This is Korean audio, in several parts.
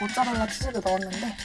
모짜렐라 치즈를 넣었는데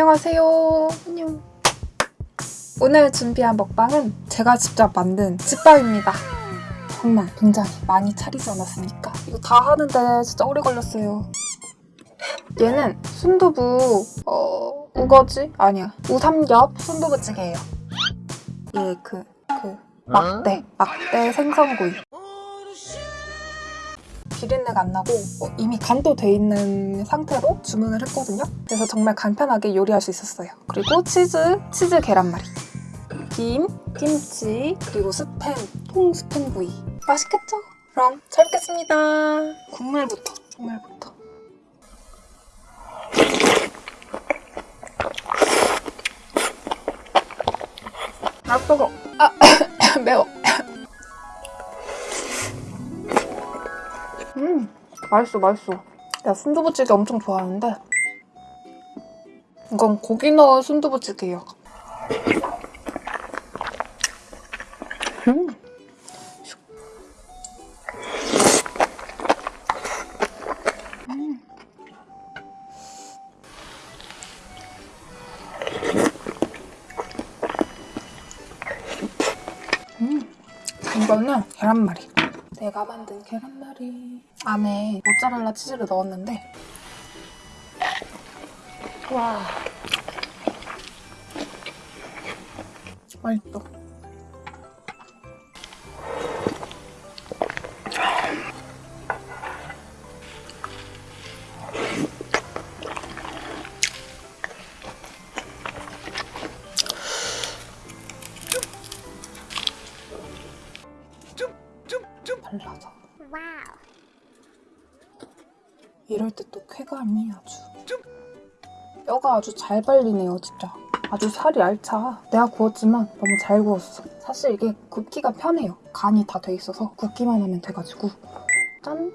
안녕하세요. 안녕. 오늘 준비한 먹방은 제가 직접 만든 집밥입니다. 정말 굉장히 많이 차리지 않았습니까? 이거 다 하는데 진짜 오래 걸렸어요. 얘는 순두부, 어, 우거지? 아니야. 우삼겹 순두부찌개예요. 얘 그, 그, 막대, 막대 생선구이. 비린내가 안 나고 어, 이미 간도 돼 있는 상태로 주문을 했거든요. 그래서 정말 간편하게 요리할 수 있었어요. 그리고 치즈, 치즈 계란말이, 김, 김치, 그리고 스팸, 통 스팸 구이. 맛있겠죠? 그럼 잘 먹겠습니다. 국물부터, 국물부터. 아 뜨거. 아 매워. 맛있어 맛있어 야 순두부찌개 엄청 좋아하는데 이건 고기 넣은 순두부찌개예요 음. 음. 음. 이거는 계란말이 내가 만든 계란말이. 안에 모짜렐라 치즈를 넣었는데. 와. 맛있어 발라서 이럴 때 또 쾌감이 아주. 뼈가 아주 잘 발리네요 진짜. 아주 살이 알차. 내가 구웠지만 너무 잘 구웠어. 사실 이게 굽기가 편해요. 간이 다 돼 있어서 굽기만 하면 돼가지고. 짠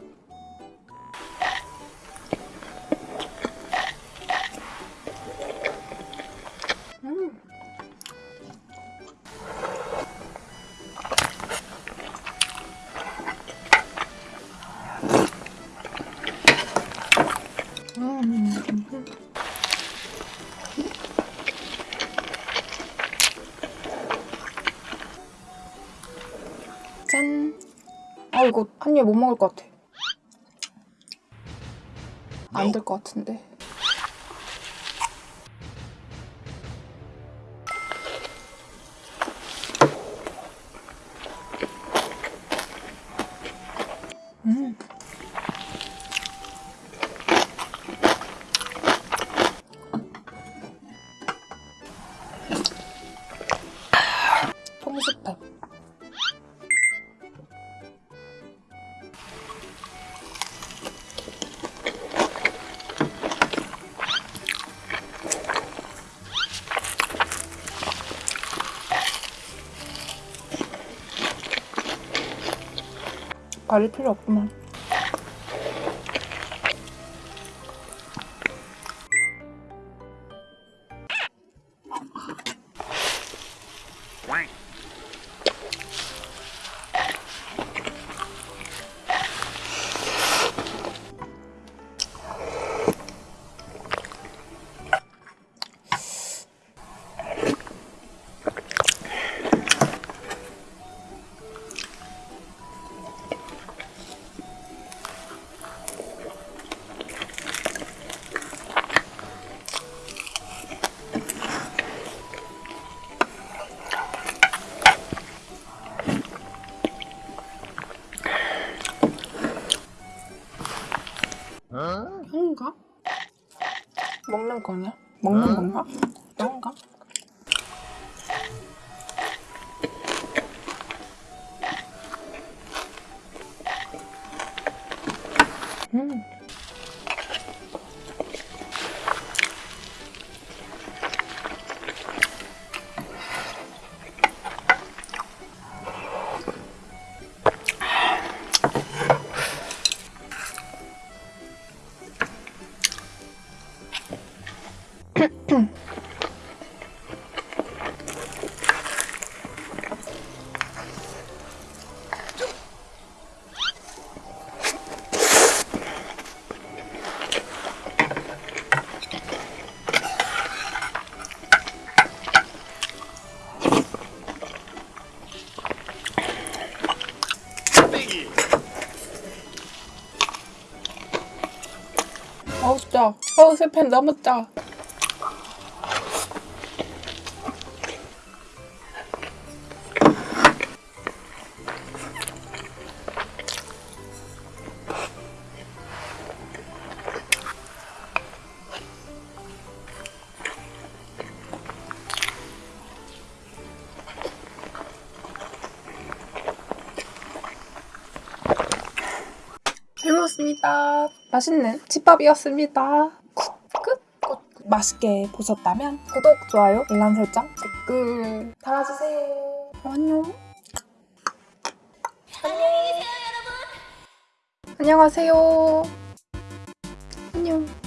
아입못 먹을 것 같아. 안 될 것 같은데. 음. 가릴 필요 없구만. 형인가? 먹는 거냐? 먹는 건가? 형인가? 아우 진짜. 아우 세팬 너무 짜 잘 먹었습니다. 맛있는 집밥이었습니다. Good, 끝. 끝. 맛있게 보셨다면 구독, 좋아요, 알람 설정, 댓글 달아주세요. 안녕. 안녕하세요. 안녕. 안녕.